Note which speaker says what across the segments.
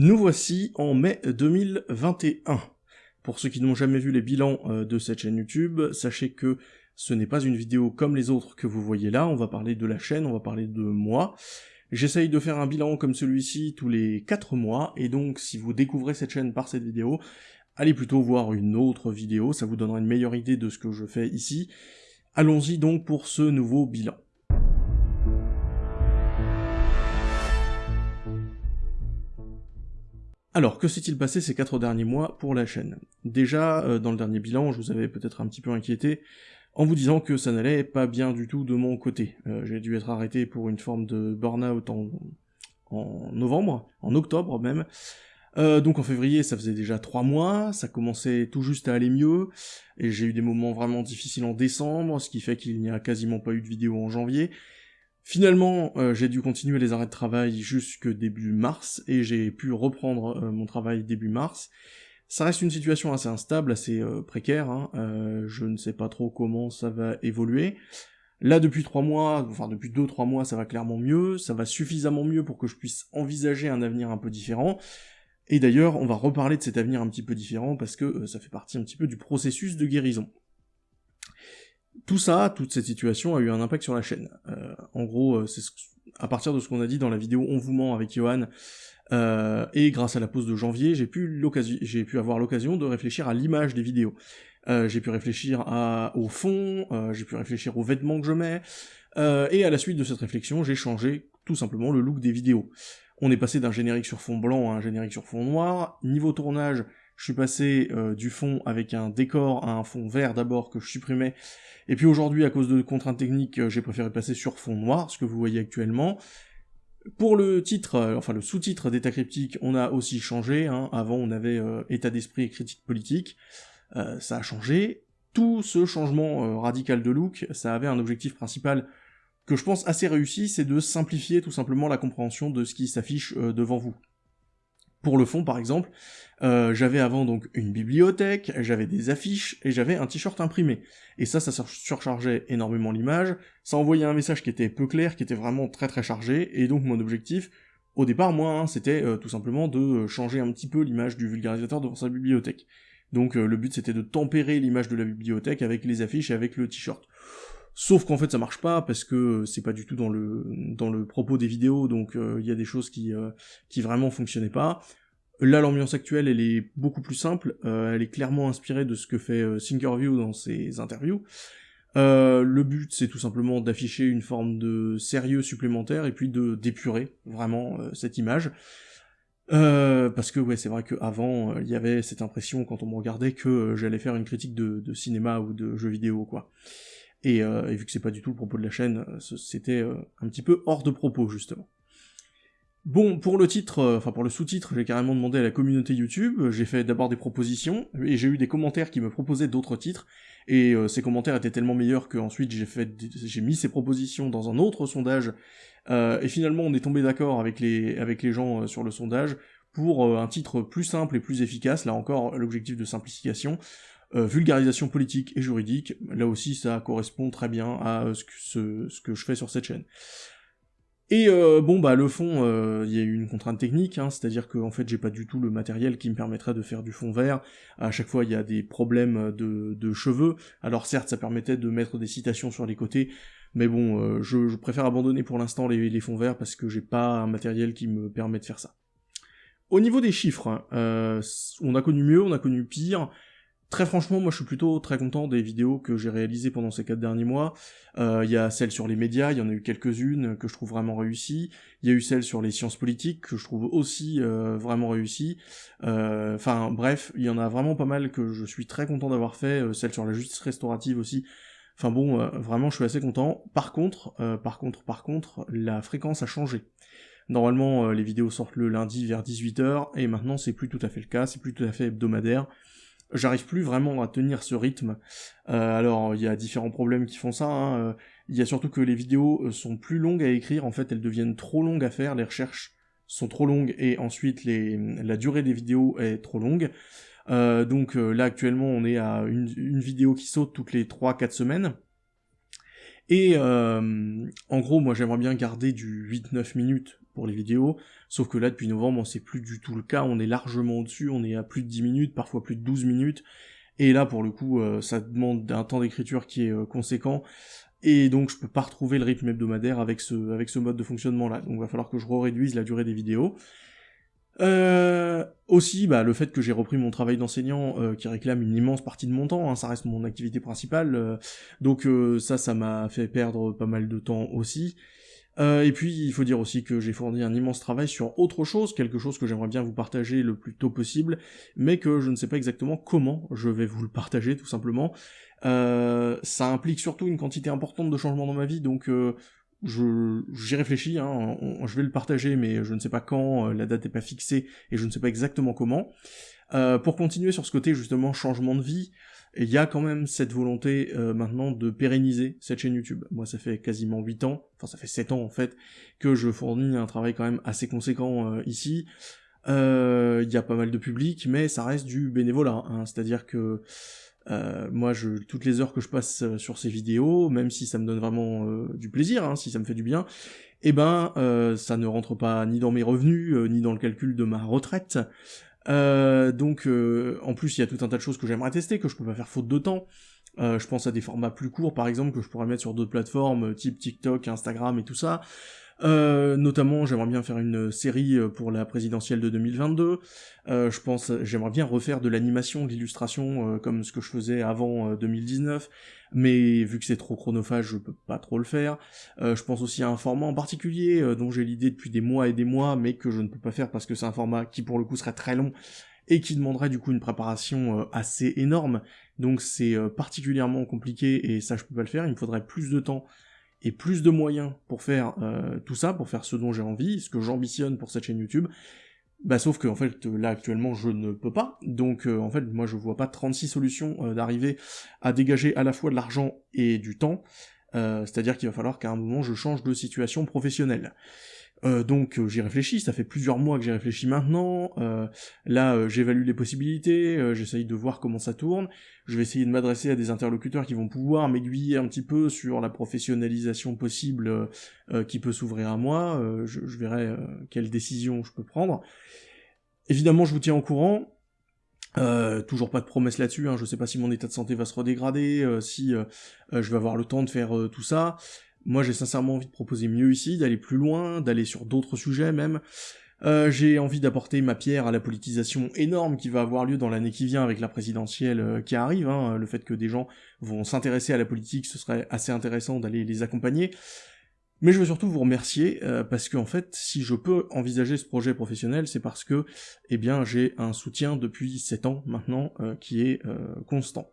Speaker 1: Nous voici en mai 2021. Pour ceux qui n'ont jamais vu les bilans euh, de cette chaîne YouTube, sachez que ce n'est pas une vidéo comme les autres que vous voyez là, on va parler de la chaîne, on va parler de moi. J'essaye de faire un bilan comme celui-ci tous les 4 mois, et donc si vous découvrez cette chaîne par cette vidéo, allez plutôt voir une autre vidéo, ça vous donnera une meilleure idée de ce que je fais ici. Allons-y donc pour ce nouveau bilan. Alors, que s'est-il passé ces quatre derniers mois pour la chaîne? Déjà, euh, dans le dernier bilan, je vous avais peut-être un petit peu inquiété en vous disant que ça n'allait pas bien du tout de mon côté. Euh, j'ai dû être arrêté pour une forme de burn-out en, novembre, en octobre même. Euh, donc en février, ça faisait déjà trois mois, ça commençait tout juste à aller mieux, et j'ai eu des moments vraiment difficiles en décembre, ce qui fait qu'il n'y a quasiment pas eu de vidéo en janvier, Finalement, euh, j'ai dû continuer les arrêts de travail jusque début mars, et j'ai pu reprendre euh, mon travail début mars. Ça reste une situation assez instable, assez euh, précaire, hein. je ne sais pas trop comment ça va évoluer. Là, depuis trois mois, enfin depuis deux, trois mois, ça va clairement mieux, ça va suffisamment mieux pour que je puisse envisager un avenir un peu différent. Et d'ailleurs, on va reparler de cet avenir un petit peu différent, parce que ça fait partie un petit peu du processus de guérison. Tout ça, toute cette situation a eu un impact sur la chaîne. Euh, en gros, euh, c'est à partir de ce qu'on a dit dans la vidéo On vous ment avec Johan, euh, et grâce à la pause de janvier, j'ai pu, j'ai pu avoir l'occasion de réfléchir à l'image des vidéos. j'ai pu réfléchir au fond, j'ai pu réfléchir aux vêtements que je mets, et à la suite de cette réflexion, j'ai changé tout simplement le look des vidéos. On est passé d'un générique sur fond blanc à un générique sur fond noir. Niveau tournage, je suis passé du fond avec un décor à un fond vert d'abord que je supprimais, et puis aujourd'hui, à cause de contraintes techniques, euh, j'ai préféré passer sur fond noir, ce que vous voyez actuellement. Pour le titre, euh, enfin le sous-titre d'état cryptique, on a aussi changé. Hein. Avant, on avait euh, état d'esprit et critique politique. ça a changé. Tout ce changement radical de look, ça avait un objectif principal que je pense assez réussi, c'est de simplifier tout simplement la compréhension de ce qui s'affiche devant vous. Pour le fond, par exemple, euh, j'avais avant donc une bibliothèque, j'avais des affiches, et j'avais un t-shirt imprimé. Et ça, ça surchargeait énormément l'image, ça envoyait un message qui était peu clair, qui était vraiment très très chargé, et donc mon objectif, au départ, moi, hein, c'était euh, tout simplement de changer un petit peu l'image du vulgarisateur devant sa bibliothèque. Donc euh, le but c'était de tempérer l'image de la bibliothèque avec les affiches et avec le t-shirt. Sauf qu'en fait ça marche pas parce que c'est pas du tout dans le dans le propos des vidéos, donc il euh, y a des choses qui euh, qui vraiment fonctionnaient pas. Là l'ambiance actuelle elle est beaucoup plus simple, euh, elle est clairement inspirée de ce que fait Thinkerview dans ses interviews. le but c'est tout simplement d'afficher une forme de sérieux supplémentaire et puis de d'épurer vraiment cette image. parce que ouais c'est vrai qu'avant il y avait cette impression quand on me regardait que j'allais faire une critique de, de cinéma ou de jeux vidéo quoi. Euh, et, vu que c'est pas du tout le propos de la chaîne, euh, c'était euh, un petit peu hors de propos, justement. Bon, pour le titre, enfin pour le sous-titre, j'ai carrément demandé à la communauté YouTube, j'ai fait d'abord des propositions, et j'ai eu des commentaires qui me proposaient d'autres titres, et ces commentaires étaient tellement meilleurs qu'ensuite j'ai j'ai mis ces propositions dans un autre sondage, et finalement on est tombé d'accord avec les, avec les gens sur le sondage pour un titre plus simple et plus efficace, là encore l'objectif de simplification, euh, vulgarisation politique et juridique, là aussi ça correspond très bien à euh, ce que, je fais sur cette chaîne. Et euh, bon bah le fond, il y a eu une contrainte technique, hein, c'est-à-dire que en fait j'ai pas du tout le matériel qui me permettrait de faire du fond vert. À chaque fois il y a des problèmes de, de, cheveux. Alors certes ça permettait de mettre des citations sur les côtés, mais bon je, préfère abandonner pour l'instant les, les fonds verts parce que j'ai pas un matériel qui me permet de faire ça. Au niveau des chiffres, hein, on a connu mieux, on a connu pire. Très franchement, moi je suis plutôt très content des vidéos que j'ai réalisées pendant ces quatre derniers mois. Euh, il y a celle sur les médias, il y en a eu quelques-unes que je trouve vraiment réussies. Il y a eu celle sur les sciences politiques que je trouve aussi euh, vraiment réussies. Euh, enfin bref, il y en a vraiment pas mal que je suis très content d'avoir fait. celle sur la justice restaurative aussi. Enfin bon, vraiment je suis assez content. Par contre, par contre, par contre, la fréquence a changé. Normalement, les vidéos sortent le lundi vers 18h, et maintenant c'est plus tout à fait le cas, c'est plus tout à fait hebdomadaire j'arrive plus vraiment à tenir ce rythme. Euh, alors il y a différents problèmes qui font ça. Hein. Euh, il y a surtout que les vidéos euh, sont plus longues à écrire. En fait, elles deviennent trop longues à faire. Les recherches sont trop longues et ensuite les, la durée des vidéos est trop longue. donc là actuellement on est à une, une vidéo qui saute toutes les 3-4 semaines. Et en gros moi j'aimerais bien garder du 8-9 minutes pour les vidéos, sauf que là, depuis novembre, c'est plus du tout le cas, on est largement au-dessus, on est à plus de 10 minutes, parfois plus de 12 minutes, et là, pour le coup, euh, ça demande un temps d'écriture qui est euh, conséquent, et donc je peux pas retrouver le rythme hebdomadaire avec ce, avec ce mode de fonctionnement là, donc il va falloir que je réduise la durée des vidéos. Euh, aussi, bah, le fait que j'ai repris mon travail d'enseignant euh, qui réclame une immense partie de mon temps, hein, ça reste mon activité principale, euh, donc euh, ça, ça m'a fait perdre pas mal de temps aussi. et puis, il faut dire aussi que j'ai fourni un immense travail sur autre chose, quelque chose que j'aimerais bien vous partager le plus tôt possible, mais que je ne sais pas exactement comment je vais vous le partager, tout simplement. ça implique surtout une quantité importante de changements dans ma vie, donc j'y réfléchis, hein, je vais le partager, mais je ne sais pas quand, euh, la date n'est pas fixée, et je ne sais pas exactement comment. Euh, pour continuer sur ce côté justement changement de vie, il y a quand même cette volonté euh, maintenant de pérenniser cette chaîne YouTube. Moi ça fait quasiment 8 ans, enfin ça fait 7 ans en fait, que je fournis un travail quand même assez conséquent ici. Il y a pas mal de public, mais ça reste du bénévolat, hein, c'est-à-dire que euh, moi, je, toutes les heures que je passe euh, sur ces vidéos, même si ça me donne vraiment euh, du plaisir, hein, si ça me fait du bien, eh ben, ça ne rentre pas ni dans mes revenus, ni dans le calcul de ma retraite. donc, en plus, il y a tout un tas de choses que j'aimerais tester, que je peux pas faire faute de temps. je pense à des formats plus courts, par exemple, que je pourrais mettre sur d'autres plateformes, type TikTok, Instagram et tout ça. Euh, notamment, j'aimerais bien faire une série euh, pour la présidentielle de 2022. Euh, je pense, j'aimerais bien refaire de l'animation, de l'illustration, comme ce que je faisais avant 2019. Mais vu que c'est trop chronophage, je peux pas trop le faire. je pense aussi à un format en particulier dont j'ai l'idée depuis des mois et des mois, mais que je ne peux pas faire parce que c'est un format qui pour le coup serait très long et qui demanderait du coup une préparation assez énorme. Donc c'est particulièrement compliqué et ça je peux pas le faire. Il me faudrait plus de temps et plus de moyens pour faire euh, tout ça, pour faire ce dont j'ai envie, ce que j'ambitionne pour cette chaîne YouTube, bah sauf que en fait là actuellement je ne peux pas, donc euh, en fait moi je vois pas 36 solutions euh, d'arriver à dégager à la fois de l'argent et du temps, c'est-à-dire qu'il va falloir qu'à un moment je change de situation professionnelle. Euh, donc euh, j'y réfléchis, ça fait plusieurs mois que j'y réfléchis maintenant, euh, là j'évalue les possibilités, j'essaye de voir comment ça tourne, je vais essayer de m'adresser à des interlocuteurs qui vont pouvoir m'aiguiller un petit peu sur la professionnalisation possible qui peut s'ouvrir à moi, je, verrai quelles décisions je peux prendre. Évidemment je vous tiens au courant, toujours pas de promesses là-dessus, hein, je sais pas si mon état de santé va se redégrader, si je vais avoir le temps de faire tout ça, moi, j'ai sincèrement envie de proposer mieux ici, d'aller plus loin, d'aller sur d'autres sujets même. Euh, j'ai envie d'apporter ma pierre à la politisation énorme qui va avoir lieu dans l'année qui vient avec la présidentielle euh, qui arrive. Hein. Le fait que des gens vont s'intéresser à la politique, ce serait assez intéressant d'aller les accompagner. Mais je veux surtout vous remercier euh, parce que en fait, si je peux envisager ce projet professionnel, c'est parce que, eh bien, j'ai un soutien depuis 7 ans maintenant qui est constant.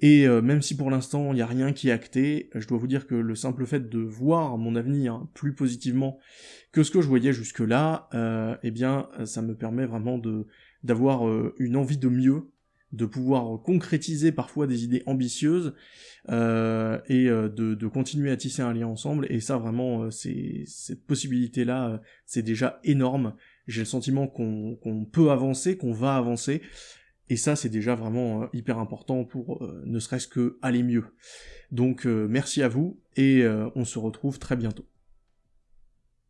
Speaker 1: Et euh, même si pour l'instant il n'y a rien qui est acté, je dois vous dire que le simple fait de voir mon avenir plus positivement que ce que je voyais jusque-là, euh, eh bien ça me permet vraiment d'avoir euh, une envie de mieux, de pouvoir concrétiser parfois des idées ambitieuses euh, et de, de, continuer à tisser un lien ensemble. Et ça vraiment, c'est cette possibilité-là, c'est déjà énorme. J'ai le sentiment qu'on peut avancer, qu'on va avancer, et ça, c'est déjà vraiment euh, hyper important pour euh, ne serait-ce que aller mieux. Donc euh, merci à vous et on se retrouve très bientôt.